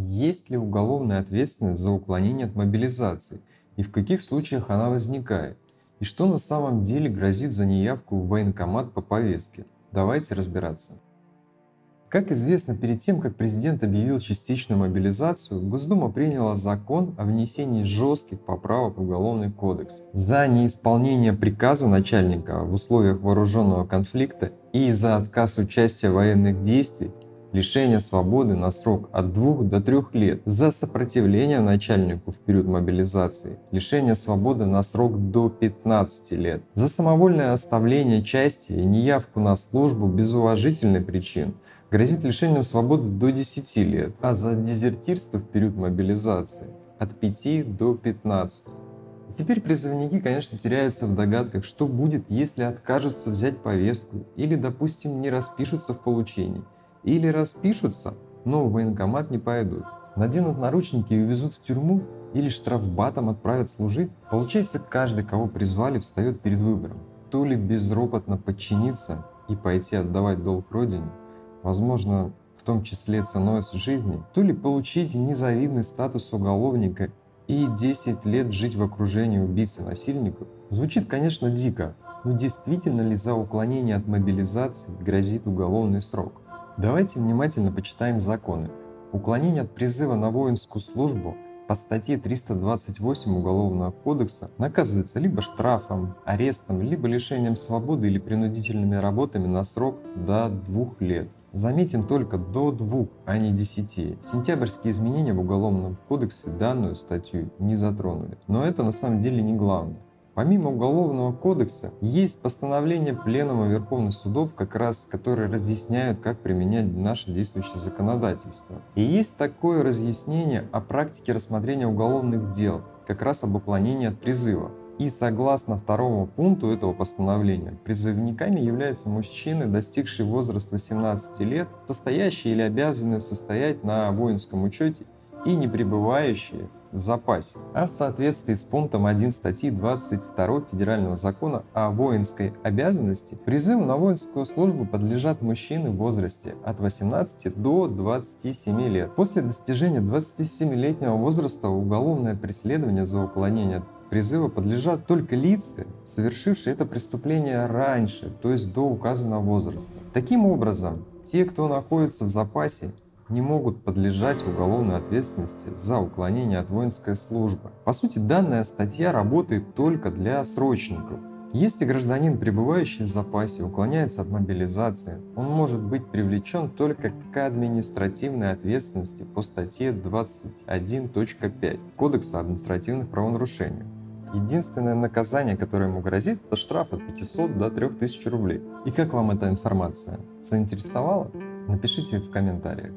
есть ли уголовная ответственность за уклонение от мобилизации и в каких случаях она возникает, и что на самом деле грозит за неявку в военкомат по повестке. Давайте разбираться. Как известно, перед тем, как президент объявил частичную мобилизацию, Госдума приняла закон о внесении жестких поправок в Уголовный кодекс. За неисполнение приказа начальника в условиях вооруженного конфликта и за отказ участия в военных действий лишение свободы на срок от 2 до 3 лет, за сопротивление начальнику в период мобилизации, лишение свободы на срок до 15 лет, за самовольное оставление части и неявку на службу без уважительной причин, грозит лишением свободы до 10 лет, а за дезертирство в период мобилизации от 5 до 15. И теперь призывники, конечно, теряются в догадках, что будет, если откажутся взять повестку или, допустим, не распишутся в получении, или распишутся, но в военкомат не пойдут. Наденут наручники и увезут в тюрьму или штрафбатом отправят служить. Получается, каждый, кого призвали, встает перед выбором. То ли безропотно подчиниться и пойти отдавать долг родине, возможно, в том числе ценой жизни, то ли получить незавидный статус уголовника и 10 лет жить в окружении убийц и насильников, звучит, конечно, дико, но действительно ли за уклонение от мобилизации грозит уголовный срок? Давайте внимательно почитаем законы. Уклонение от призыва на воинскую службу по статье 328 Уголовного кодекса наказывается либо штрафом, арестом, либо лишением свободы или принудительными работами на срок до двух лет. Заметим только до двух, а не десяти. Сентябрьские изменения в Уголовном кодексе данную статью не затронули. Но это на самом деле не главное. Помимо Уголовного кодекса, есть постановления Пленума Верховных судов, как раз, которые разъясняют, как применять наше действующее законодательство. И есть такое разъяснение о практике рассмотрения уголовных дел, как раз об уклонении от призыва. И согласно второму пункту этого постановления, призывниками являются мужчины, достигшие возраста 18 лет, состоящие или обязанные состоять на воинском учете и не пребывающие в запасе, а в соответствии с пунктом 1 статьи 22 Федерального закона о воинской обязанности, призыву на воинскую службу подлежат мужчины в возрасте от 18 до 27 лет. После достижения 27-летнего возраста уголовное преследование за уклонение призыва подлежат только лица, совершившие это преступление раньше, то есть до указанного возраста. Таким образом, те, кто находится в запасе, не могут подлежать уголовной ответственности за уклонение от воинской службы. По сути, данная статья работает только для срочников. Если гражданин, пребывающий в запасе, уклоняется от мобилизации, он может быть привлечен только к административной ответственности по статье 21.5 Кодекса административных правонарушений. Единственное наказание, которое ему грозит, это штраф от 500 до 3000 рублей. И как вам эта информация? Заинтересовала? Напишите в комментариях.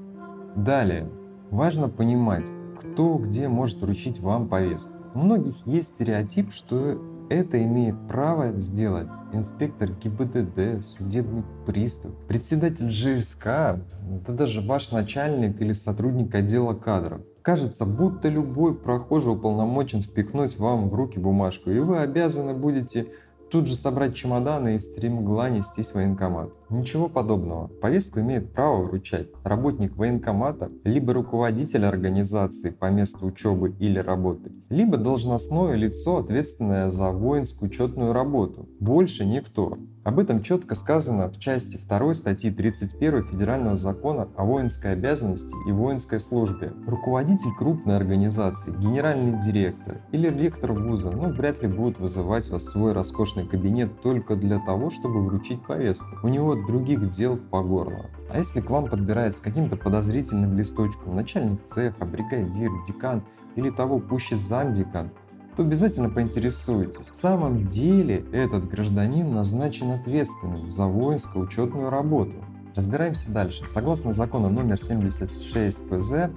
Далее, важно понимать, кто где может вручить вам повестку. У многих есть стереотип, что это имеет право сделать инспектор ГИБДД, судебный пристав, председатель ЖСК, да даже ваш начальник или сотрудник отдела кадров. Кажется, будто любой прохожий уполномочен впихнуть вам в руки бумажку, и вы обязаны будете тут же собрать чемоданы и стремгла нестись в военкомат. Ничего подобного. Повестку имеет право вручать работник военкомата, либо руководитель организации по месту учебы или работы, либо должностное лицо, ответственное за воинскую учетную работу. Больше никто. Об этом четко сказано в части 2 статьи 31 Федерального закона о воинской обязанности и воинской службе. Руководитель крупной организации, генеральный директор или ректор вуза ну, вряд ли будут вызывать вас в свой роскошный кабинет только для того, чтобы вручить повестку. У него других дел по горло. А если к вам подбирается каким-то подозрительным листочком начальник цеха, бригадир, декан или того пуще замдекан, то обязательно поинтересуйтесь, в самом деле этот гражданин назначен ответственным за воинскую учетную работу. Разбираемся дальше. Согласно закону номер 76 ФЗ,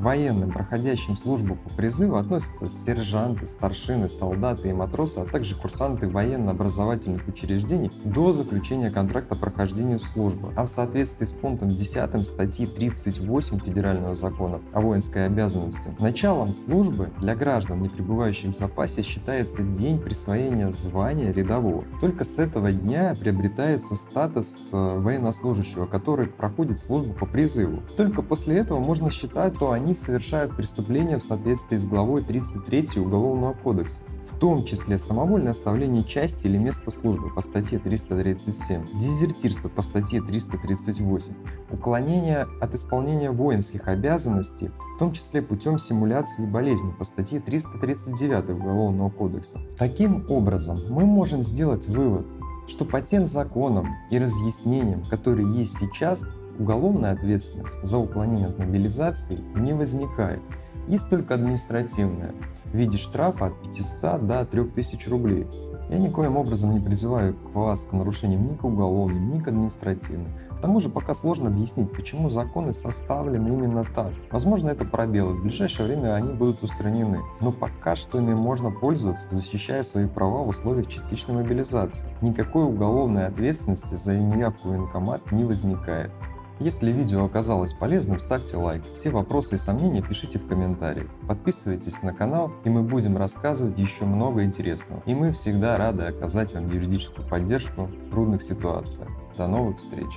военным, проходящим службу по призыву, относятся сержанты, старшины, солдаты и матросы, а также курсанты военно-образовательных учреждений до заключения контракта прохождения службы. А в соответствии с пунктом 10 статьи 38 Федерального закона о воинской обязанности, началом службы для граждан, не пребывающих в запасе, считается день присвоения звания рядового. Только с этого дня приобретается статус э, военнослужащего, который проходит службу по призыву. Только после этого можно считать, что они они совершают преступления в соответствии с главой 33 Уголовного кодекса, в том числе самовольное оставление части или места службы по статье 337, дезертирство по статье 338, уклонение от исполнения воинских обязанностей, в том числе путем симуляции болезни по статье 339 Уголовного кодекса. Таким образом, мы можем сделать вывод, что по тем законам и разъяснениям, которые есть сейчас, уголовная ответственность за уклонение от мобилизации не возникает. Есть только административная в виде штрафа от 500 до 3000 рублей. Я никоим образом не призываю к вас к нарушениям ни к уголовным, ни к административным. К тому же пока сложно объяснить, почему законы составлены именно так. Возможно, это пробелы, в ближайшее время они будут устранены. Но пока что ими можно пользоваться, защищая свои права в условиях частичной мобилизации. Никакой уголовной ответственности за неявку в военкомат не возникает. Если видео оказалось полезным, ставьте лайк. Все вопросы и сомнения пишите в комментариях. Подписывайтесь на канал, и мы будем рассказывать еще много интересного. И мы всегда рады оказать вам юридическую поддержку в трудных ситуациях. До новых встреч!